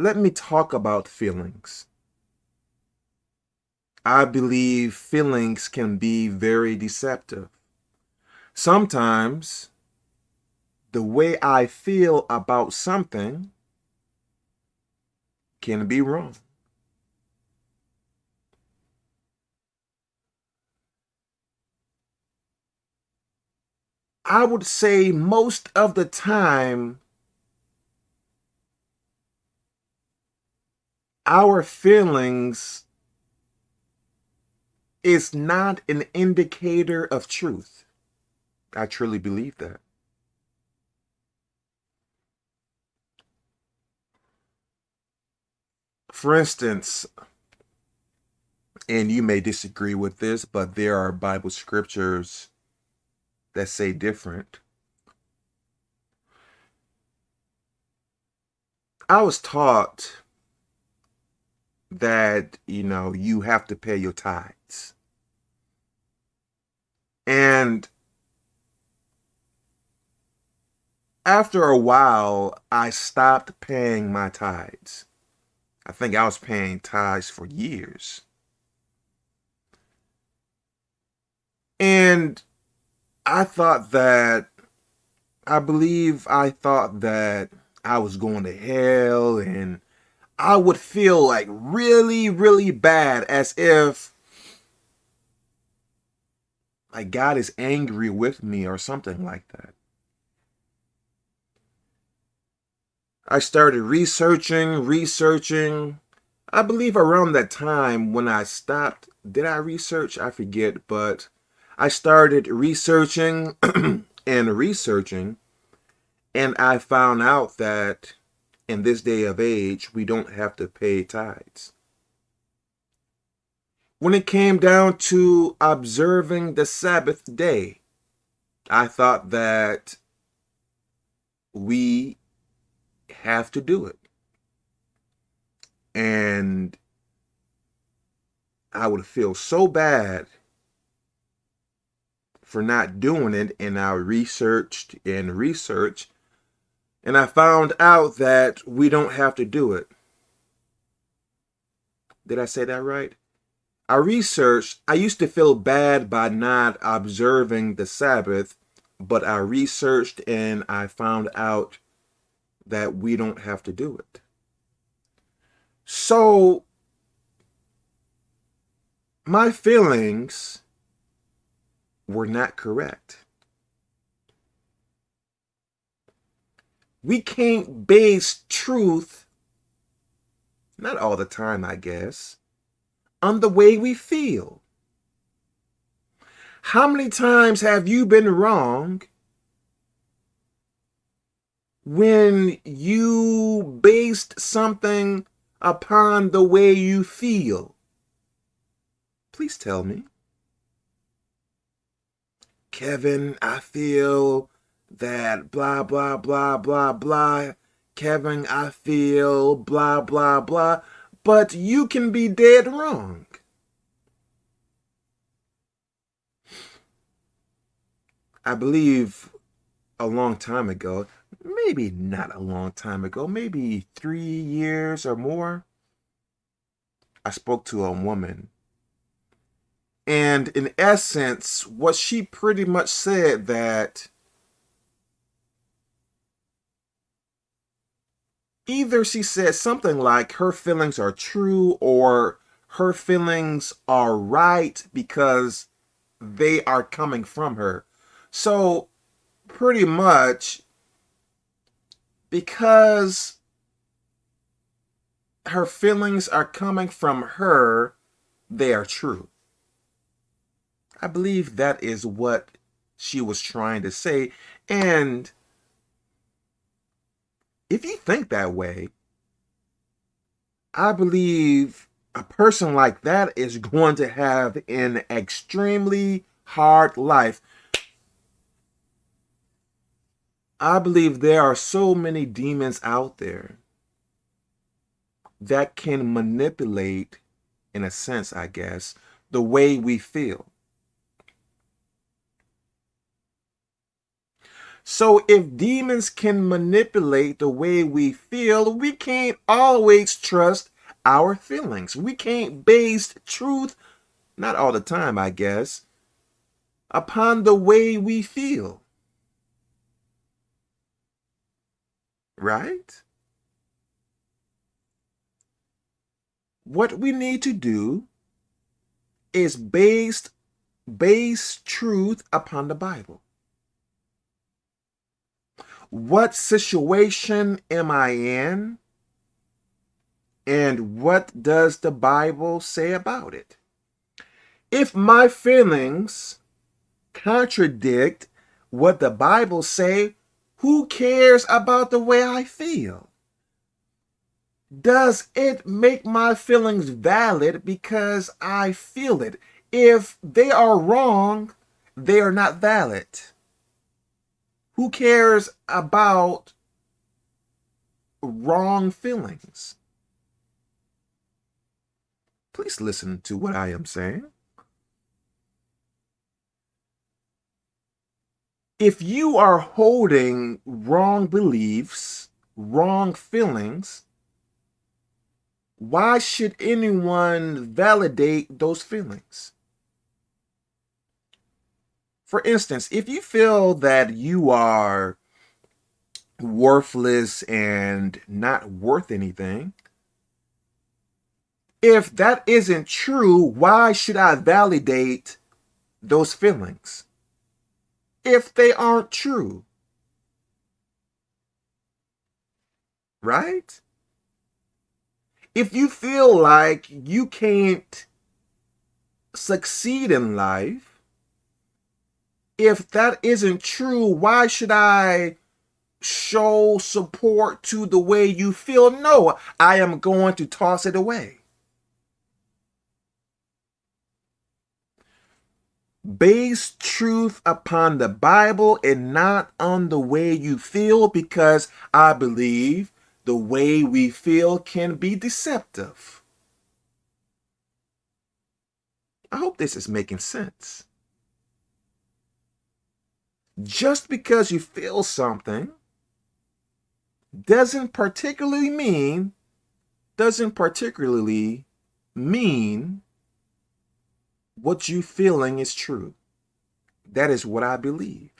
let me talk about feelings. I believe feelings can be very deceptive. Sometimes the way I feel about something can be wrong. I would say most of the time, our feelings is not an indicator of truth. I truly believe that. For instance, and you may disagree with this, but there are Bible scriptures that say different. I was taught that, you know, you have to pay your tithes. And after a while, I stopped paying my tithes. I think I was paying tithes for years. And I thought that, I believe I thought that I was going to hell and I would feel like really, really bad as if like God is angry with me or something like that. I started researching, researching. I believe around that time when I stopped, did I research? I forget, but I started researching and researching, and I found out that in this day of age, we don't have to pay tithes. When it came down to observing the Sabbath day, I thought that we have to do it. And I would feel so bad for not doing it and I researched and researched and I found out that we don't have to do it. Did I say that right? I researched, I used to feel bad by not observing the Sabbath, but I researched and I found out that we don't have to do it. So, my feelings were not correct. We can't base truth, not all the time, I guess, on the way we feel. How many times have you been wrong when you based something upon the way you feel? Please tell me. Kevin, I feel that blah, blah, blah, blah, blah. Kevin, I feel blah, blah, blah. But you can be dead wrong. I believe a long time ago, maybe not a long time ago, maybe three years or more, I spoke to a woman and in essence, what she pretty much said that either she said something like her feelings are true or her feelings are right because they are coming from her. So pretty much because her feelings are coming from her, they are true. I believe that is what she was trying to say. And if you think that way, I believe a person like that is going to have an extremely hard life. I believe there are so many demons out there that can manipulate, in a sense, I guess, the way we feel. So if demons can manipulate the way we feel, we can't always trust our feelings. We can't base truth, not all the time, I guess, upon the way we feel. Right? What we need to do is based base truth upon the Bible. What situation am I in? And what does the Bible say about it? If my feelings contradict what the Bible say, who cares about the way I feel? Does it make my feelings valid because I feel it? If they are wrong, they are not valid. Who cares about wrong feelings? Please listen to what I am saying. If you are holding wrong beliefs, wrong feelings, why should anyone validate those feelings? For instance, if you feel that you are worthless and not worth anything, if that isn't true, why should I validate those feelings? If they aren't true. Right? If you feel like you can't succeed in life, if that isn't true, why should I show support to the way you feel? No, I am going to toss it away. Base truth upon the Bible and not on the way you feel because I believe the way we feel can be deceptive. I hope this is making sense just because you feel something doesn't particularly mean doesn't particularly mean what you feeling is true. That is what I believe.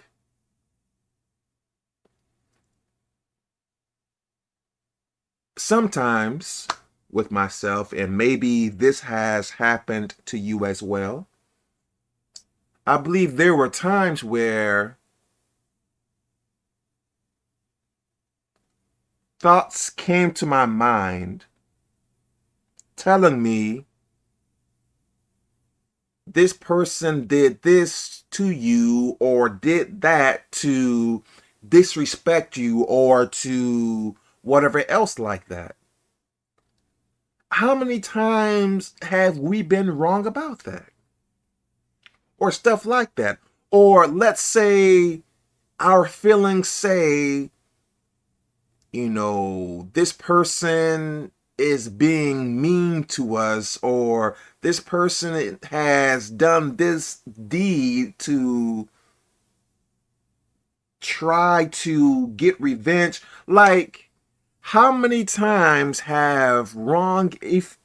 Sometimes with myself, and maybe this has happened to you as well, I believe there were times where thoughts came to my mind telling me this person did this to you or did that to disrespect you or to whatever else like that. How many times have we been wrong about that? Or stuff like that. Or let's say our feelings say you know, this person is being mean to us or this person has done this deed to try to get revenge. Like, how many times have wrong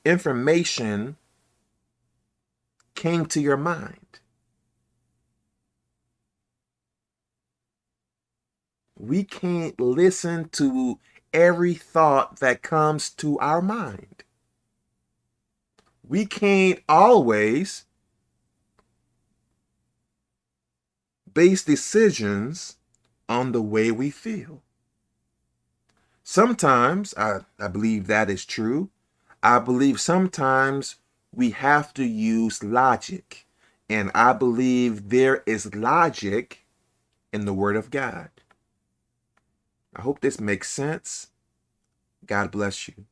information came to your mind? We can't listen to every thought that comes to our mind. We can't always base decisions on the way we feel. Sometimes, I, I believe that is true. I believe sometimes we have to use logic. And I believe there is logic in the Word of God. I hope this makes sense. God bless you.